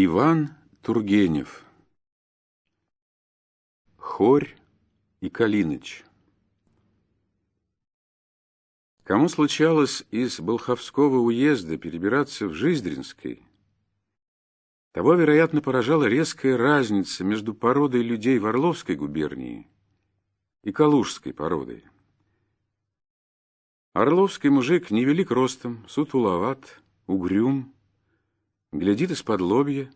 Иван Тургенев Хорь и Калиныч Кому случалось из Болховского уезда перебираться в Жиздринской, того, вероятно, поражала резкая разница между породой людей в Орловской губернии и Калужской породой. Орловский мужик невелик ростом, сутуловат, угрюм, глядит из-под лобья,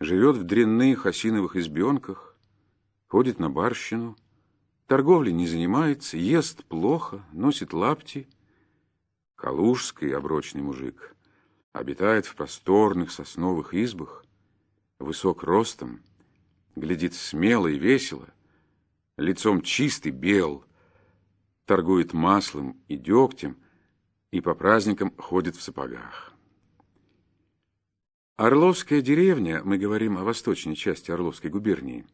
живет в дрянных осиновых избенках, ходит на барщину, торговлей не занимается, ест плохо, носит лапти. Калужский оброчный мужик обитает в просторных сосновых избах, высок ростом, глядит смело и весело, лицом чистый, бел, торгует маслом и дегтем и по праздникам ходит в сапогах. Орловская деревня, мы говорим о восточной части Орловской губернии,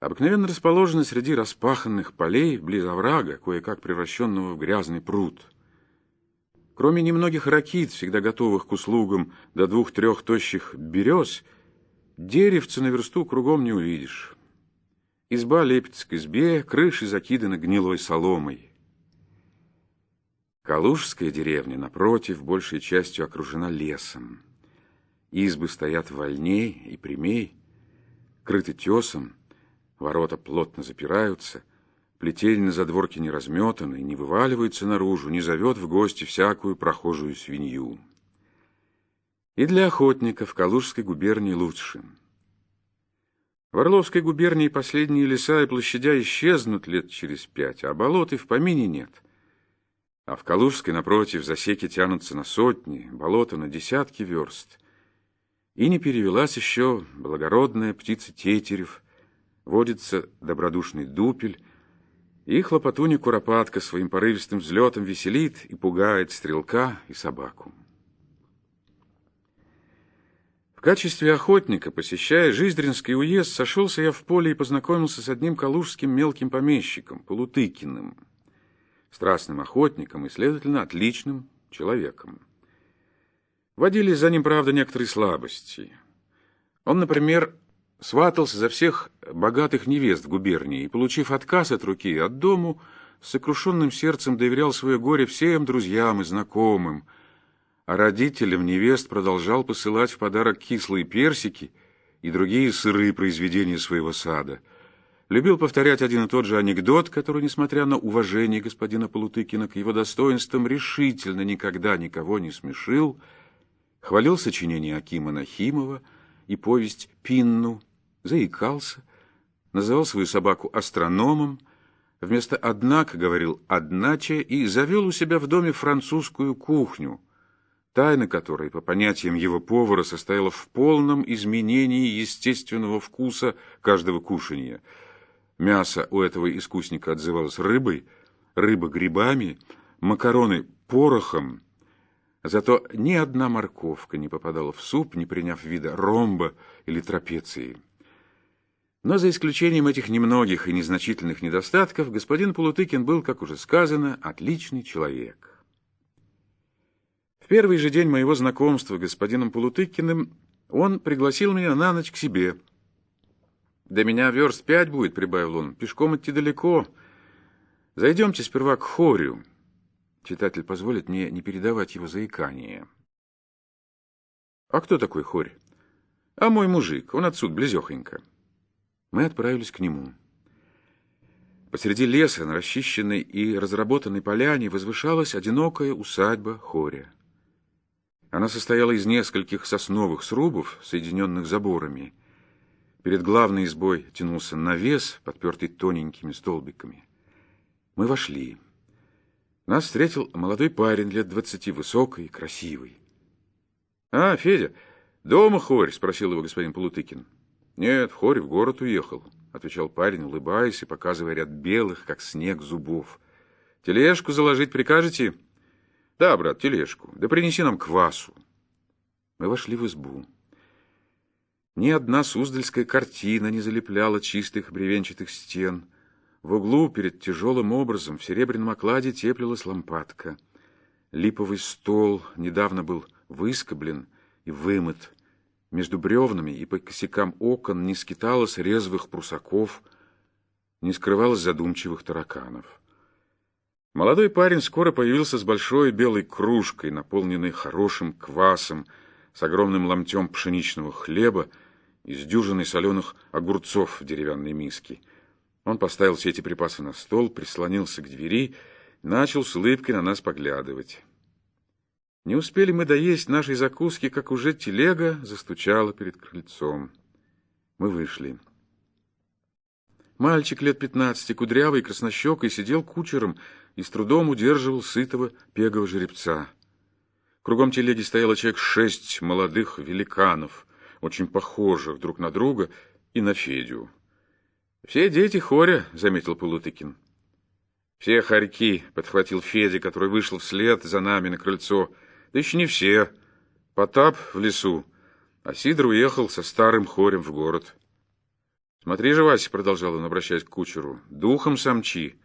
обыкновенно расположена среди распаханных полей близ оврага, кое-как превращенного в грязный пруд. Кроме немногих ракит, всегда готовых к услугам, до двух-трех тощих берез, деревца на версту кругом не увидишь. Изба лепится к избе, крыши закиданы гнилой соломой. Калужская деревня, напротив, большей частью окружена лесом. Избы стоят вольней и прямей, крыты тесом, ворота плотно запираются, плетень на задворке не разметаны, не вываливается наружу, не зовет в гости всякую прохожую свинью. И для охотников Калужской губернии лучше. В Орловской губернии последние леса и площадя исчезнут лет через пять, а болот и в помине нет. А в Калужской, напротив, засеки тянутся на сотни, болота на десятки верст. И не перевелась еще благородная птица тетерев, водится добродушный дупель, и хлопотуня куропатка своим порывистым взлетом веселит и пугает стрелка и собаку. В качестве охотника, посещая Жиздринский уезд, сошелся я в поле и познакомился с одним калужским мелким помещиком, Полутыкиным, страстным охотником и, следовательно, отличным человеком. Водились за ним, правда, некоторые слабости. Он, например, сватался за всех богатых невест в губернии и, получив отказ от руки от дому, с сокрушенным сердцем доверял свое горе всем друзьям и знакомым, а родителям невест продолжал посылать в подарок кислые персики и другие сырые произведения своего сада. Любил повторять один и тот же анекдот, который, несмотря на уважение господина Полутыкина к его достоинствам, решительно никогда никого не смешил — хвалил сочинение Акима Нахимова и повесть «Пинну», заикался, называл свою собаку астрономом, вместо «однако» говорил «одначе» и завел у себя в доме французскую кухню, тайна которой, по понятиям его повара, состояла в полном изменении естественного вкуса каждого кушанья. Мясо у этого искусника отзывалось рыбой, рыба грибами, макароны порохом, Зато ни одна морковка не попадала в суп, не приняв вида ромба или трапеции. Но за исключением этих немногих и незначительных недостатков, господин Полутыкин был, как уже сказано, отличный человек. В первый же день моего знакомства с господином Полутыкиным он пригласил меня на ночь к себе. «До меня верст пять будет», — прибавил он, — «пешком идти далеко. Зайдемте сперва к хорю». Читатель позволит мне не передавать его заикание. «А кто такой Хорь?» «А мой мужик, он отсюда, близехонько». Мы отправились к нему. Посреди леса, на расчищенной и разработанной поляне, возвышалась одинокая усадьба Хоря. Она состояла из нескольких сосновых срубов, соединенных заборами. Перед главной избой тянулся навес, подпертый тоненькими столбиками. Мы вошли. Нас встретил молодой парень лет двадцати, высокий, красивый. — А, Федя, дома хорь? — спросил его господин Полутыкин. — Нет, хорь в город уехал, — отвечал парень, улыбаясь и показывая ряд белых, как снег, зубов. — Тележку заложить прикажете? — Да, брат, тележку. Да принеси нам квасу. Мы вошли в избу. Ни одна суздальская картина не залепляла чистых бревенчатых стен — в углу перед тяжелым образом в серебряном окладе теплилась лампадка. Липовый стол недавно был выскоблен и вымыт. Между бревнами и по косякам окон не скиталось резвых прусаков, не скрывалось задумчивых тараканов. Молодой парень скоро появился с большой белой кружкой, наполненной хорошим квасом, с огромным ломтем пшеничного хлеба и с дюжиной соленых огурцов в деревянной миске. Он поставил все эти припасы на стол, прислонился к двери, начал с улыбкой на нас поглядывать. Не успели мы доесть нашей закуски, как уже телега застучала перед крыльцом. Мы вышли. Мальчик лет пятнадцати, кудрявый, краснощекой, сидел кучером и с трудом удерживал сытого пегого жеребца. Кругом телеги стояло человек шесть молодых великанов, очень похожих друг на друга и на Федю. «Все дети хоря», — заметил Полутыкин. «Все хорьки», — подхватил Федя, который вышел вслед за нами на крыльцо, — да еще не все. Потап в лесу, а Сидор уехал со старым хорем в город. Смотри же, Вася, продолжал он, обращаясь к кучеру, духом самчи,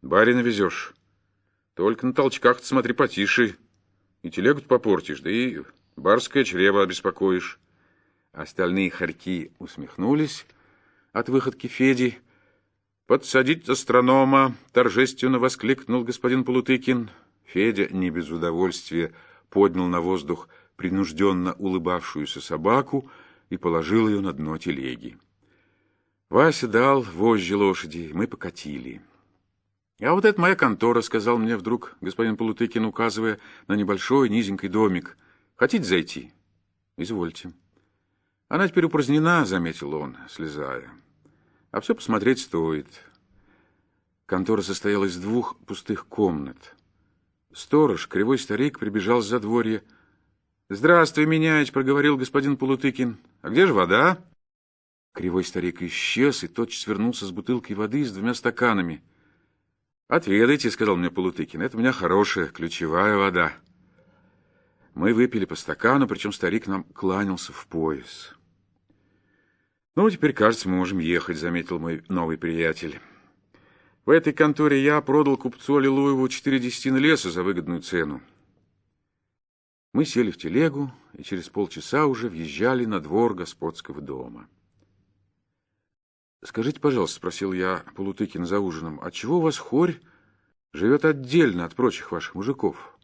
барина везешь. Только на толчках смотри потише, и телегу попортишь, да и барское чрево обеспокоишь. Остальные хорьки усмехнулись от выходки Феди. «Подсадить астронома!» — торжественно воскликнул господин Полутыкин. Федя не без удовольствия поднял на воздух принужденно улыбавшуюся собаку и положил ее на дно телеги. Вася дал вожжи лошади, мы покатили. «А вот это моя контора», — сказал мне вдруг господин Полутыкин, указывая на небольшой низенький домик. «Хотите зайти?» «Извольте». «Она теперь упразднена», — заметил он, слезая. «А все посмотреть стоит». Контора состояла из двух пустых комнат. Сторож, кривой старик, прибежал с задворья. «Здравствуй, меняич», — проговорил господин Полутыкин. «А где же вода?» Кривой старик исчез и тотчас вернулся с бутылкой воды с двумя стаканами. «Отведайте», — сказал мне Полутыкин, — «это у меня хорошая ключевая вода». Мы выпили по стакану, причем старик нам кланялся в пояс. «Ну, теперь, кажется, мы можем ехать», — заметил мой новый приятель. В этой конторе я продал купцу Аллилуеву четыре десятины леса за выгодную цену. Мы сели в телегу и через полчаса уже въезжали на двор господского дома. «Скажите, пожалуйста, — спросил я Полутыкин за ужином, — отчего у вас хорь живет отдельно от прочих ваших мужиков?»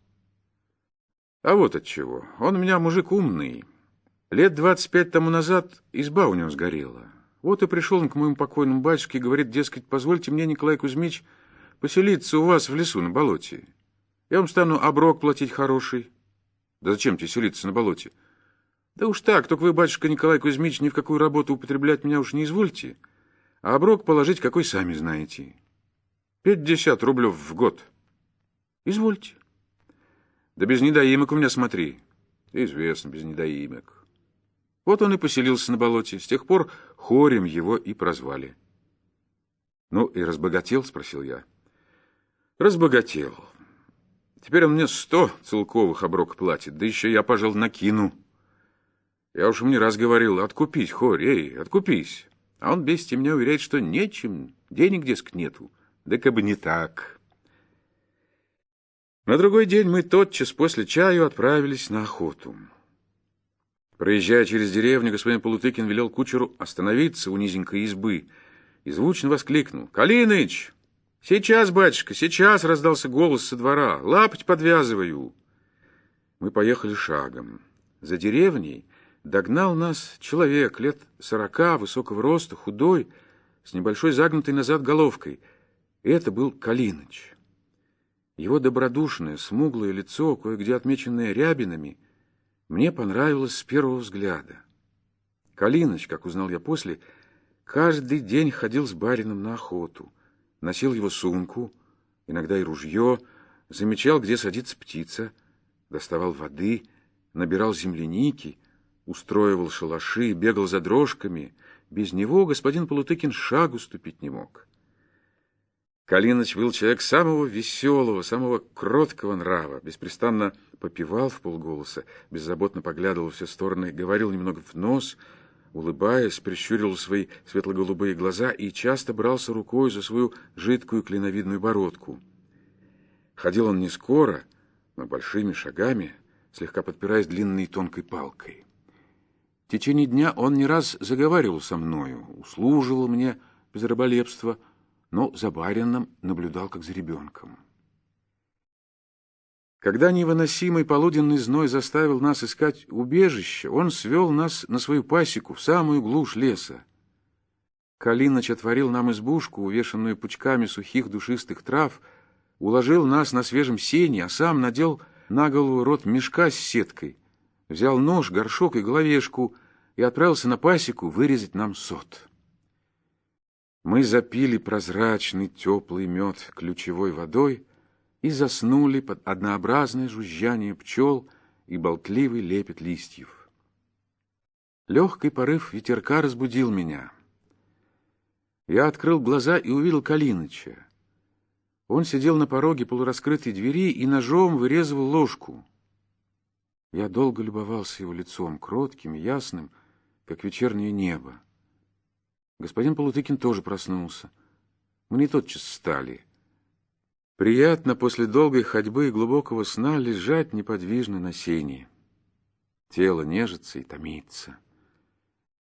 «А вот отчего. Он у меня мужик умный. Лет двадцать пять тому назад изба у него сгорела». Вот и пришел он к моему покойному батюшке и говорит, дескать, позвольте мне, Николай Кузьмич, поселиться у вас в лесу на болоте. Я вам стану оброк платить хороший. Да зачем тебе селиться на болоте? Да уж так, только вы, батюшка Николай Кузьмич, ни в какую работу употреблять меня уж не извольте, а оброк положить какой сами знаете. Пятьдесят рублев в год. Извольте. Да без недоимок у меня смотри. Известно, без недоимок. Вот он и поселился на болоте. С тех пор хорем его и прозвали. «Ну и разбогател?» — спросил я. «Разбогател. Теперь он мне сто целковых оброк платит, да еще я, пожалуй, накину. Я уж мне раз говорил, откупись, хорь, эй, откупись. А он бесите меня уверяет, что нечем, денег, дескать, нету. Да как бы не так». На другой день мы тотчас после чаю отправились на охоту. Проезжая через деревню, господин Полутыкин велел кучеру остановиться у низенькой избы и звучно воскликнул. «Калиныч! Сейчас, батюшка, сейчас!» — раздался голос со двора. «Лапоть подвязываю!» Мы поехали шагом. За деревней догнал нас человек лет сорока, высокого роста, худой, с небольшой загнутой назад головкой. Это был Калиныч. Его добродушное, смуглое лицо, кое-где отмеченное рябинами — мне понравилось с первого взгляда. Калиныч, как узнал я после, каждый день ходил с барином на охоту, носил его сумку, иногда и ружье, замечал, где садится птица, доставал воды, набирал земляники, устроивал шалаши, бегал за дрожками. Без него господин Полутыкин шагу ступить не мог. Калиныч был человек самого веселого, самого кроткого нрава, беспрестанно попивал в полголоса, беззаботно поглядывал во все стороны, говорил немного в нос, улыбаясь, прищурил свои светло-голубые глаза и часто брался рукой за свою жидкую клиновидную бородку. Ходил он не скоро, но большими шагами, слегка подпираясь длинной тонкой палкой. В течение дня он не раз заговаривал со мною, услуживал мне без раболепства, но за барином наблюдал как за ребенком. Когда невыносимый полуденный зной заставил нас искать убежище, он свел нас на свою пасеку в самую глушь леса. Калиныч отворил нам избушку, увешанную пучками сухих душистых трав, уложил нас на свежем сене, а сам надел на голову рот мешка с сеткой, взял нож, горшок и головешку и отправился на пасеку вырезать нам сот. Мы запили прозрачный теплый мед ключевой водой и заснули под однообразное жужжание пчел и болтливый лепет листьев. Легкий порыв ветерка разбудил меня. Я открыл глаза и увидел Калиныча. Он сидел на пороге полураскрытой двери и ножом вырезывал ложку. Я долго любовался его лицом, кротким, ясным, как вечернее небо. Господин Полутыкин тоже проснулся. Мы не тотчас встали. Приятно после долгой ходьбы и глубокого сна лежать неподвижно на сене. Тело нежится и томится.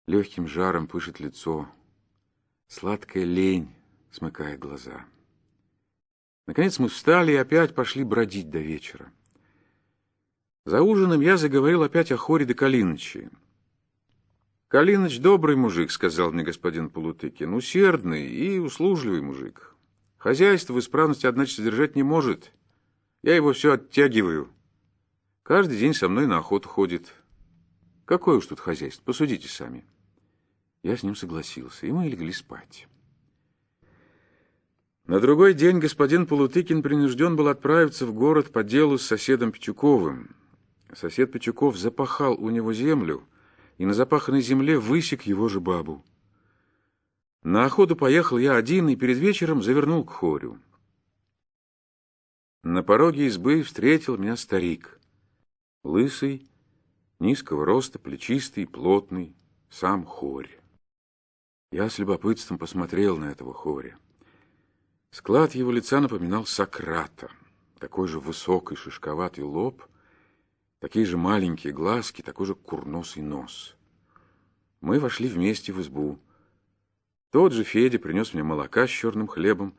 Легким жаром пышет лицо. Сладкая лень смыкает глаза. Наконец мы встали и опять пошли бродить до вечера. За ужином я заговорил опять о хоре до Калиныче. «Калиныч добрый мужик», — сказал мне господин Полутыкин, — «усердный и услужливый мужик. Хозяйство в исправности, одначе, содержать не может. Я его все оттягиваю. Каждый день со мной на охоту ходит. Какое уж тут хозяйство, посудите сами». Я с ним согласился, и мы легли спать. На другой день господин Полутыкин принужден был отправиться в город по делу с соседом Пичуковым. Сосед Пичуков запахал у него землю, и на запаханной земле высек его же бабу. На охоту поехал я один и перед вечером завернул к хорю. На пороге избы встретил меня старик. Лысый, низкого роста, плечистый, плотный, сам хорь. Я с любопытством посмотрел на этого хоря. Склад его лица напоминал Сократа. Такой же высокий шишковатый лоб, такие же маленькие глазки, такой же курносый нос. Мы вошли вместе в избу. Тот же Федя принес мне молока с черным хлебом.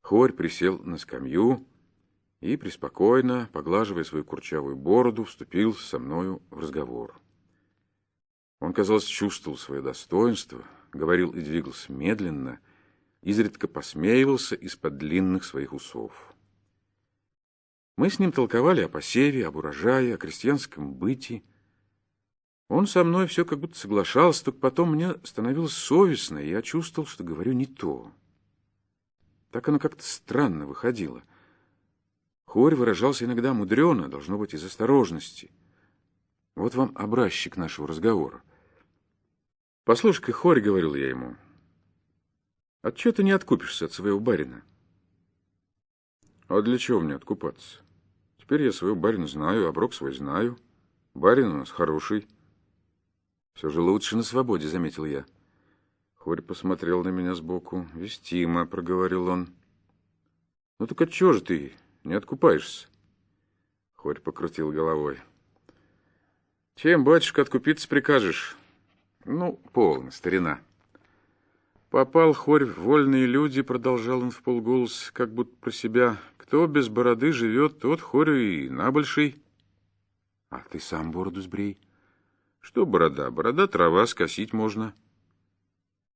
Хорь присел на скамью и преспокойно, поглаживая свою курчавую бороду, вступил со мною в разговор. Он, казалось, чувствовал свое достоинство, говорил и двигался медленно, изредка посмеивался из-под длинных своих усов. Мы с ним толковали о посеве, об урожае, о крестьянском быте. Он со мной все как будто соглашался, только потом мне становилось совестно, и я чувствовал, что говорю не то. Так оно как-то странно выходило. Хорь выражался иногда мудрено, должно быть, из осторожности. Вот вам образчик нашего разговора. «Послушай-ка, Хорь, — говорил я ему, — отчего ты не откупишься от своего барина?» «А для чего мне откупаться? Теперь я своего барина знаю, оброк свой знаю. Барин у нас хороший». «Все же лучше на свободе», — заметил я. Хорь посмотрел на меня сбоку. «Вестимо», — проговорил он. «Ну так отчего же ты не откупаешься?» Хорь покрутил головой. «Чем, батюшка, откупиться прикажешь?» Ну, полно, старина. Попал хорь в вольные люди, продолжал он в полголос, как будто про себя. Кто без бороды живет, тот хорю и набольший. А ты сам бороду сбрей. Что борода? Борода трава, скосить можно.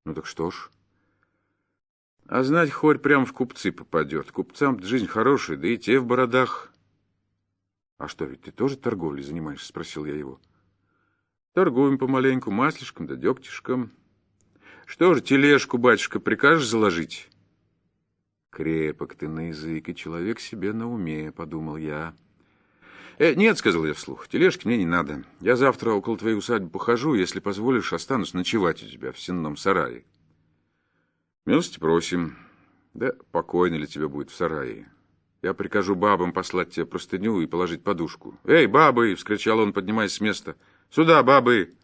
Ну так что ж. А знать, хорь прям в купцы попадет. Купцам жизнь хорошая, да и те в бородах. А что, ведь ты тоже торговлей занимаешься? Спросил я его. — Торгуем помаленьку маслишком да дегтишком. Что же, тележку, батюшка, прикажешь заложить? Крепок ты на язык, и человек себе на уме, подумал я. Э, нет, сказал я вслух, тележки мне не надо. Я завтра около твоей усадьбы похожу, если позволишь, останусь ночевать у тебя в сенном сарае. Милости просим. Да покойно ли тебе будет в сарае? Я прикажу бабам послать тебе простыню и положить подушку. «Эй, бабы!» — вскричал он, поднимаясь с места — Сюда, бабы!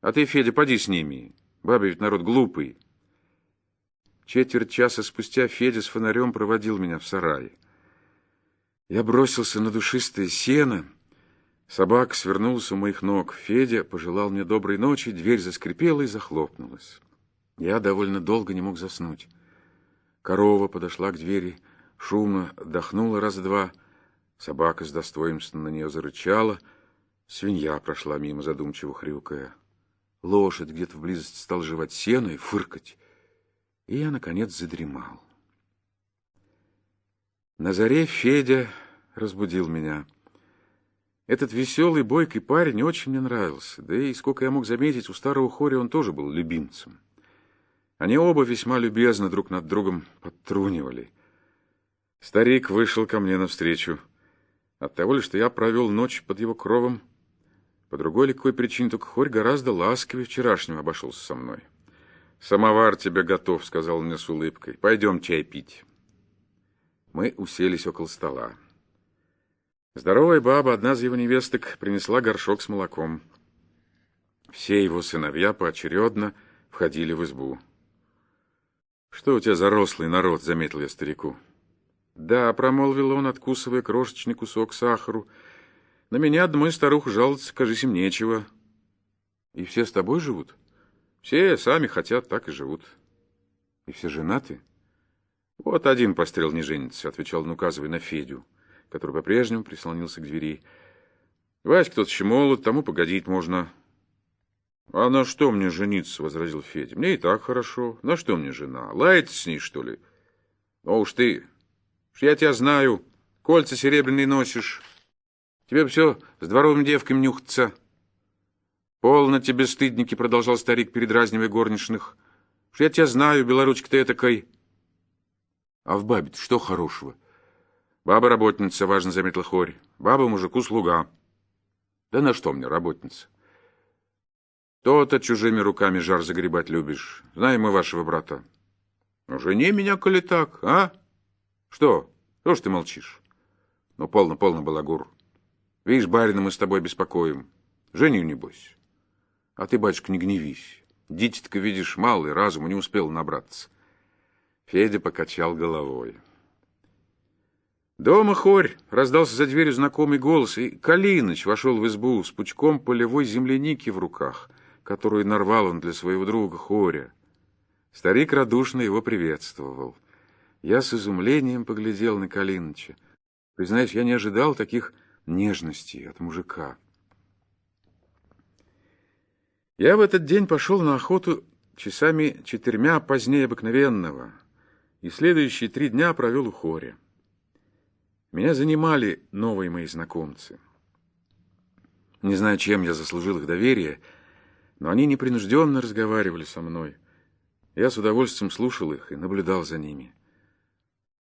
А ты, Федя, поди с ними. Бабы ведь народ глупый. Четверть часа спустя Федя с фонарем проводил меня в сарай. Я бросился на душистое сено, Собак свернулся у моих ног. Федя пожелал мне доброй ночи, дверь заскрипела и захлопнулась. Я довольно долго не мог заснуть. Корова подошла к двери, шумно дохнула раз-два. Собака с достоинством на нее зарычала. Свинья прошла мимо, задумчиво хрюкая. Лошадь где-то вблизости стал жевать сено и фыркать. И я, наконец, задремал. На заре Федя разбудил меня — этот веселый, бойкий парень очень мне нравился, да и, сколько я мог заметить, у старого Хори он тоже был любимцем. Они оба весьма любезно друг над другом подтрунивали. Старик вышел ко мне навстречу. От того ли, что я провел ночь под его кровом, по другой ли какой причине, только Хорь гораздо ласковее вчерашнего обошелся со мной. «Самовар тебе готов», — сказал мне с улыбкой. «Пойдем чай пить». Мы уселись около стола. Здоровая баба, одна из его невесток, принесла горшок с молоком. Все его сыновья поочередно входили в избу. «Что у тебя за рослый народ?» — заметил я старику. «Да», — промолвил он, откусывая крошечный кусок сахару. «На меня одной старух жаловаться, кажись, им нечего». «И все с тобой живут?» «Все сами хотят, так и живут». «И все женаты?» «Вот один пострел не женится», — отвечал он, указывая на Федю который по-прежнему прислонился к двери. Васька тот еще молод, тому погодить можно. — А на что мне жениться? — возразил Федя. — Мне и так хорошо. На что мне жена? Лаяться с ней, что ли? — Ну уж ты, уж я тебя знаю, кольца серебряные носишь. Тебе все с дворовыми девками нюхаться. — Полно тебе, стыдники, — продолжал старик, передразнивая горничных. — Уж я тебя знаю, белоручка ты этакой. — А в бабе что хорошего? — Баба работница, важно заметил Хорь. Баба мужику слуга. Да на что мне работница? То-то чужими руками жар загребать любишь. Знаем мы вашего брата. Ну, жени меня, коли так, а? Что? Что ж ты молчишь? Ну, полно, полно, балагур. Видишь, барина мы с тобой беспокоим. Женю, небось. А ты, батюшка, не гневись. Дитятка, видишь, малый, разуму не успел набраться. Федя покачал головой. «Дома хорь!» — раздался за дверью знакомый голос, и Калиныч вошел в избу с пучком полевой земляники в руках, которую нарвал он для своего друга Хоря. Старик радушно его приветствовал. Я с изумлением поглядел на Калиныча. Признаюсь, я не ожидал таких нежностей от мужика. Я в этот день пошел на охоту часами четырьмя позднее обыкновенного, и следующие три дня провел у Хоря. Меня занимали новые мои знакомцы. Не знаю, чем я заслужил их доверие, но они непринужденно разговаривали со мной. Я с удовольствием слушал их и наблюдал за ними.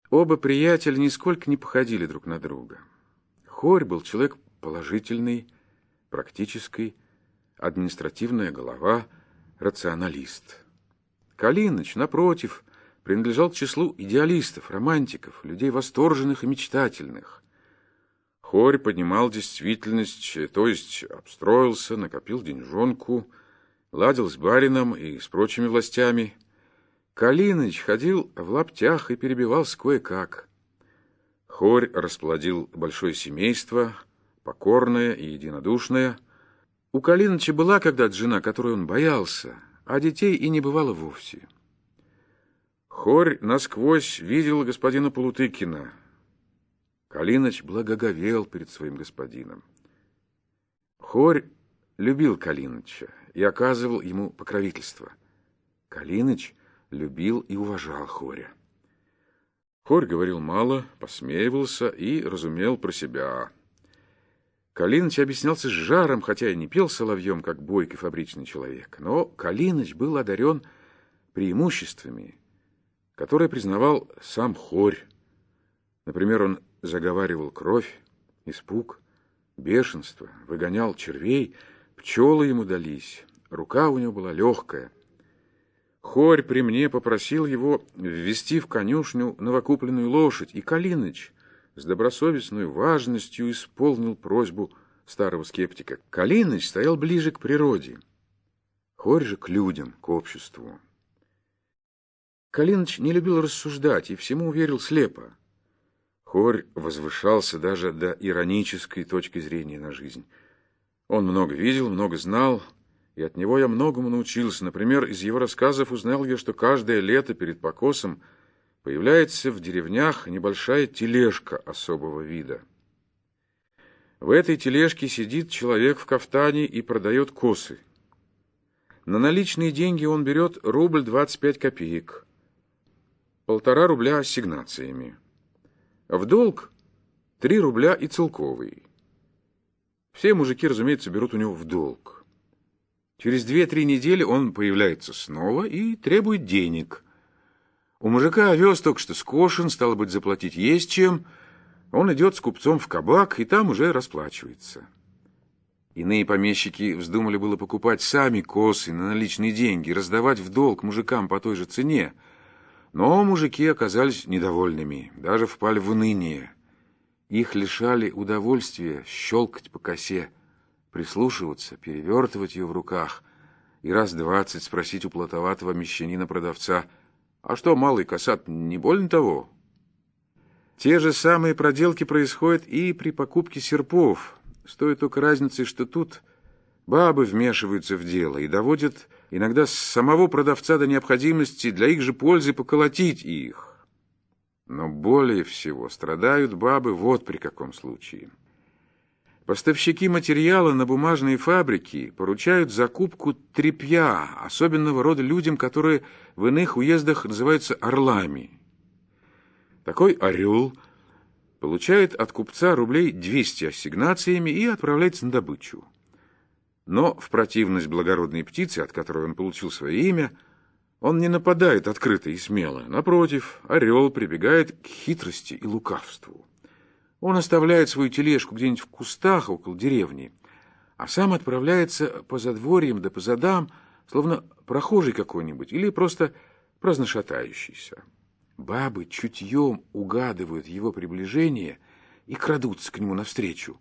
Оба приятеля нисколько не походили друг на друга. Хорь был человек положительный, практический, административная голова, рационалист. Калиныч, напротив, принадлежал к числу идеалистов, романтиков, людей восторженных и мечтательных. Хорь поднимал действительность, то есть обстроился, накопил деньжонку, ладил с барином и с прочими властями. Калиныч ходил в лаптях и перебивался кое-как. Хорь расплодил большое семейство, покорное и единодушное. У Калиныча была когда-то жена, которой он боялся, а детей и не бывало вовсе. Хорь насквозь видел господина Полутыкина. Калиныч благоговел перед своим господином. Хорь любил Калиныча и оказывал ему покровительство. Калиныч любил и уважал Хоря. Хорь говорил мало, посмеивался и разумел про себя. Калиныч объяснялся с жаром, хотя и не пел соловьем, как бойкий фабричный человек. Но Калиныч был одарен преимуществами, который признавал сам Хорь. Например, он заговаривал кровь, испуг, бешенство, выгонял червей, пчелы ему дались, рука у него была легкая. Хорь при мне попросил его ввести в конюшню новокупленную лошадь, и Калиныч с добросовестной важностью исполнил просьбу старого скептика. Калиныч стоял ближе к природе, Хорь же к людям, к обществу. Калиныч не любил рассуждать и всему верил слепо. Хорь возвышался даже до иронической точки зрения на жизнь. Он много видел, много знал, и от него я многому научился. Например, из его рассказов узнал я, что каждое лето перед покосом появляется в деревнях небольшая тележка особого вида. В этой тележке сидит человек в кафтане и продает косы. На наличные деньги он берет рубль 25 копеек, полтора рубля ассигнациями. В долг три рубля и целковый. Все мужики, разумеется, берут у него в долг. Через две-три недели он появляется снова и требует денег. У мужика овес только что скошен, стало быть, заплатить есть чем. Он идет с купцом в кабак и там уже расплачивается. Иные помещики вздумали было покупать сами косы на наличные деньги, раздавать в долг мужикам по той же цене. Но мужики оказались недовольными, даже впали в уныние. Их лишали удовольствия щелкать по косе, прислушиваться, перевертывать ее в руках и раз двадцать спросить у плотоватого мещанина-продавца, «А что, малый косат, не больно того?» Те же самые проделки происходят и при покупке серпов. Стоит только разницы, что тут бабы вмешиваются в дело и доводят иногда самого продавца до необходимости для их же пользы поколотить их. Но более всего страдают бабы вот при каком случае. Поставщики материала на бумажные фабрики поручают закупку тряпья особенного рода людям, которые в иных уездах называются орлами. Такой орел получает от купца рублей 200 ассигнациями и отправляется на добычу. Но в противность благородной птице, от которой он получил свое имя, он не нападает открыто и смело. Напротив, орел прибегает к хитрости и лукавству. Он оставляет свою тележку где-нибудь в кустах около деревни, а сам отправляется по задворьям да по задам, словно прохожий какой-нибудь или просто праздношатающийся. Бабы чутьем угадывают его приближение и крадутся к нему навстречу.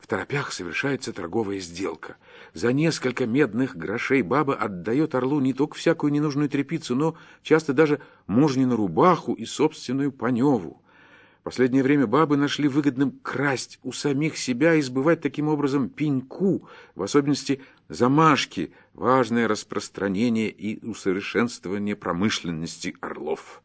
В торопях совершается торговая сделка. За несколько медных грошей баба отдает орлу не только всякую ненужную тряпицу, но часто даже мужнину рубаху и собственную паневу. В последнее время бабы нашли выгодным красть у самих себя и сбывать таким образом пеньку, в особенности замашки, важное распространение и усовершенствование промышленности орлов.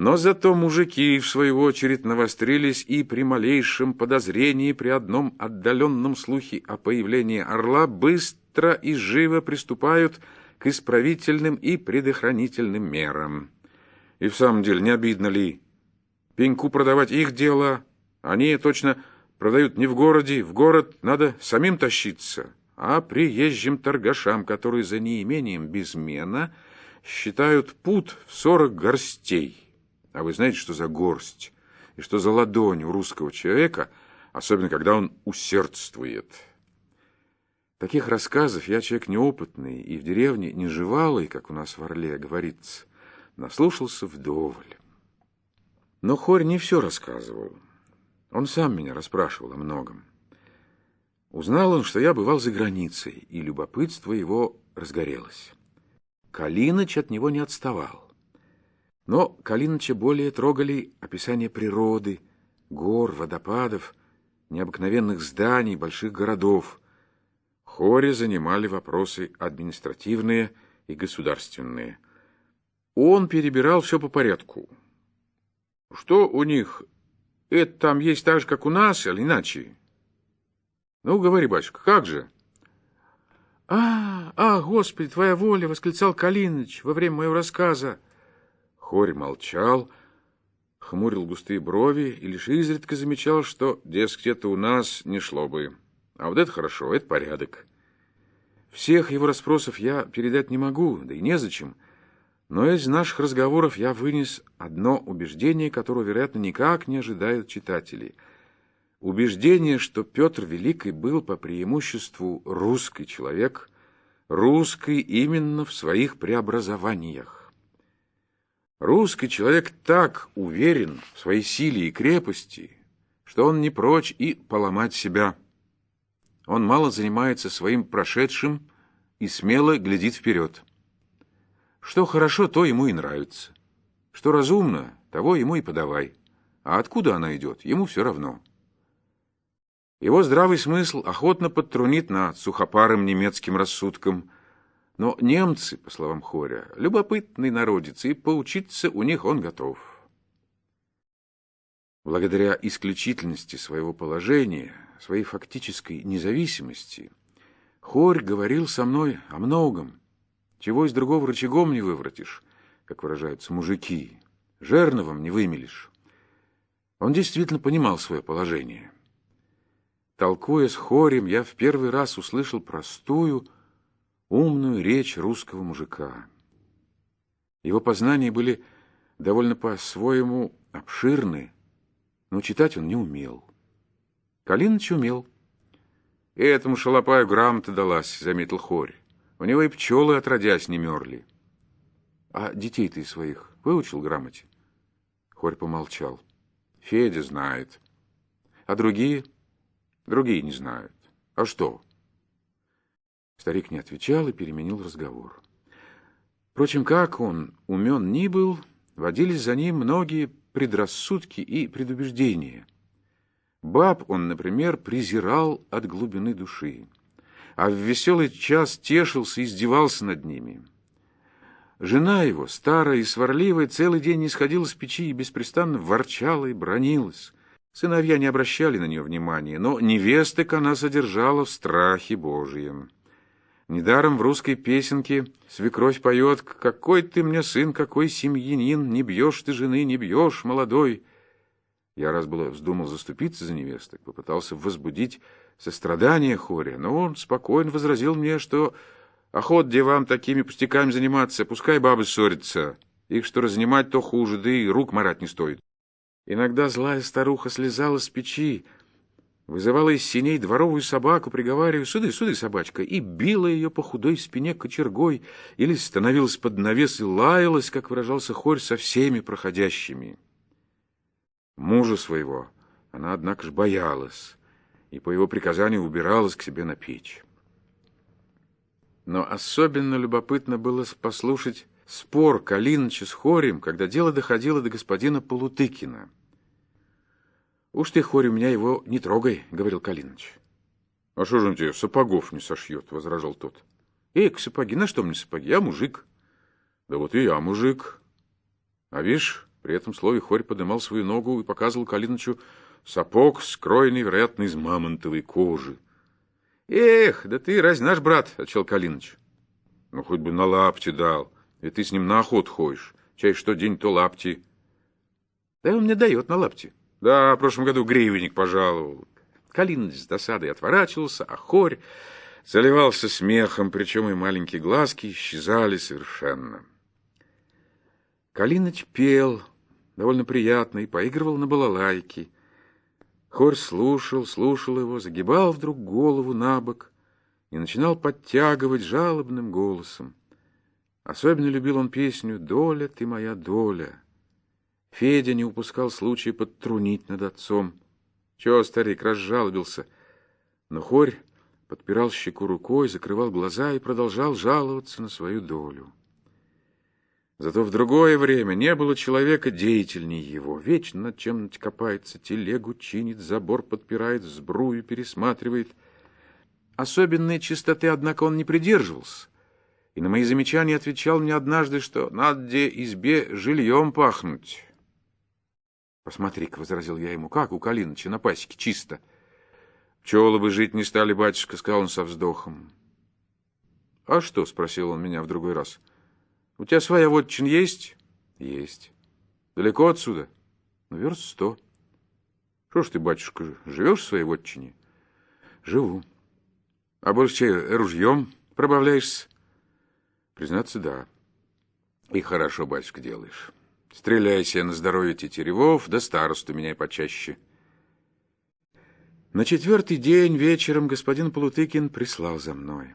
Но зато мужики, в свою очередь, навострились и при малейшем подозрении, при одном отдаленном слухе о появлении орла, быстро и живо приступают к исправительным и предохранительным мерам. И в самом деле, не обидно ли? Пеньку продавать их дело, они точно продают не в городе, в город надо самим тащиться, а приезжим торгашам, которые за неимением безмена считают пут в сорок горстей. А вы знаете, что за горсть и что за ладонь у русского человека, особенно когда он усердствует? Таких рассказов я человек неопытный и в деревне неживалый, как у нас в Орле говорится, наслушался вдоволь. Но Хорь не все рассказывал. Он сам меня расспрашивал о многом. Узнал он, что я бывал за границей, и любопытство его разгорелось. Калиныч от него не отставал. Но Калиныча более трогали описания природы, гор, водопадов, необыкновенных зданий, больших городов. Хоре занимали вопросы административные и государственные. Он перебирал все по порядку. Что у них? Это там есть так же, как у нас, или иначе? Ну, говори, батюшка, как же? А, а, Господи, твоя воля, восклицал Калиныч во время моего рассказа. Хорь молчал, хмурил густые брови и лишь изредка замечал, что, дескать, это у нас не шло бы. А вот это хорошо, это порядок. Всех его расспросов я передать не могу, да и незачем. Но из наших разговоров я вынес одно убеждение, которого, вероятно, никак не ожидают читатели. Убеждение, что Петр Великий был по преимуществу русский человек, русский именно в своих преобразованиях. Русский человек так уверен в своей силе и крепости, что он не прочь и поломать себя. Он мало занимается своим прошедшим и смело глядит вперед. Что хорошо, то ему и нравится. Что разумно, того ему и подавай. а откуда она идет, ему все равно. Его здравый смысл охотно подтрунит над сухопарым немецким рассудком. Но немцы, по словам Хоря, любопытный народец, и поучиться у них он готов. Благодаря исключительности своего положения, своей фактической независимости, Хорь говорил со мной о многом, чего из другого рычагом не выворотишь, как выражаются мужики, жерновом не вымелишь. Он действительно понимал свое положение. Толкуя с хорем, я в первый раз услышал простую, умную речь русского мужика. Его познания были довольно по-своему обширны, но читать он не умел. Калиныч умел. И этому шалопаю грамота далась, заметил хорь. У него и пчелы отродясь не мерли. А детей ты своих выучил грамоте? Хорь помолчал. Федя знает. А другие? Другие не знают. А что? Старик не отвечал и переменил разговор. Впрочем, как он умен ни был, водились за ним многие предрассудки и предубеждения. Баб он, например, презирал от глубины души, а в веселый час тешился и издевался над ними. Жена его, старая и сварливая, целый день не сходила с печи и беспрестанно ворчала и бронилась. Сыновья не обращали на нее внимания, но невесток она содержала в страхе Божьем. Недаром в русской песенке свекровь поет «Какой ты мне сын, какой семьянин, не бьешь ты жены, не бьешь, молодой». Я раз было вздумал заступиться за невесток, попытался возбудить сострадание Хоря, но он спокойно возразил мне, что охот девам такими пустяками заниматься, пускай бабы ссорятся. Их что разнимать, то хуже, да и рук марать не стоит. Иногда злая старуха слезала с печи, вызывала из синей дворовую собаку, приговаривая «Суды, суды, собачка!» и била ее по худой спине кочергой или становилась под навес и лаялась, как выражался хорь, со всеми проходящими. Мужа своего она, однако же, боялась и по его приказанию убиралась к себе на печь. Но особенно любопытно было послушать спор Калиныча с Хорем, когда дело доходило до господина Полутыкина. «Уж ты, Хорь, у меня его не трогай», — говорил Калиныч. «А что же он тебе сапогов не сошьет?» — возражал тот. «Эк, сапоги, на что мне сапоги? Я мужик». «Да вот и я мужик». А видишь, при этом слове Хорь подымал свою ногу и показывал Калинычу сапог, скроенный, вероятно, из мамонтовой кожи. «Эх, да ты разве наш брат?» — отвечал Калиныч. «Ну, хоть бы на лапти дал, и ты с ним на охот ходишь. Чай что день, то лапти». «Да он мне дает на лапти». Да, в прошлом году гривенник пожаловал. Калиныч с досадой отворачивался, а хорь заливался смехом, причем и маленькие глазки исчезали совершенно. Калиныч пел, довольно приятно, и поигрывал на балалайке. Хорь слушал, слушал его, загибал вдруг голову на бок и начинал подтягивать жалобным голосом. Особенно любил он песню «Доля ты моя доля». Федя не упускал случая подтрунить над отцом. Чего старик разжалобился? Но хорь подпирал щеку рукой, закрывал глаза и продолжал жаловаться на свою долю. Зато в другое время не было человека деятельнее его. Вечно над чем-нибудь копается, телегу чинит, забор подпирает, сбрую пересматривает. Особенной чистоты, однако, он не придерживался. И на мои замечания отвечал мне однажды, что надо избе жильем пахнуть. Посмотри-ка, — возразил я ему, — как у Калиныча на пасеке чисто. Пчелы бы жить не стали, батюшка, — сказал он со вздохом. — А что? — спросил он меня в другой раз. — У тебя своя вотчин есть? — Есть. — Далеко отсюда? — Ну, верст сто. — Что ж ты, батюшка, живешь в своей вотчине? — Живу. — А больше ружьем пробавляешься? — Признаться, да. — И хорошо, батюшка, делаешь. Стреляйся на здоровье тетеревов, да старосту меняй почаще. На четвертый день вечером господин Полутыкин прислал за мной.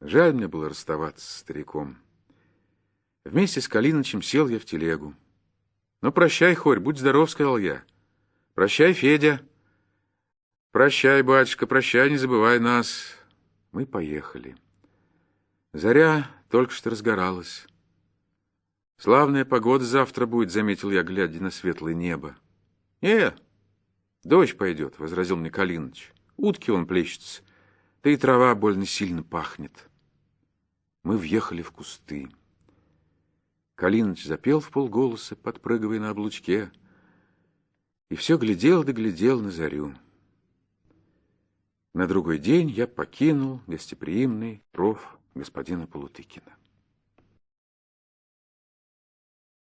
Жаль мне было расставаться с стариком. Вместе с Калинычем сел я в телегу. «Ну, прощай, Хорь, будь здоров», — сказал я. «Прощай, Федя». «Прощай, батюшка, прощай, не забывай нас». Мы поехали. Заря только что разгоралась. Славная погода завтра будет, заметил я, глядя на светлое небо. Не, дождь пойдет, — возразил мне Калиныч. Утки он плещется, да и трава больно сильно пахнет. Мы въехали в кусты. Калиныч запел в полголоса, подпрыгивая на облучке, и все глядел да глядел на зарю. На другой день я покинул гостеприимный ров господина Полутыкина.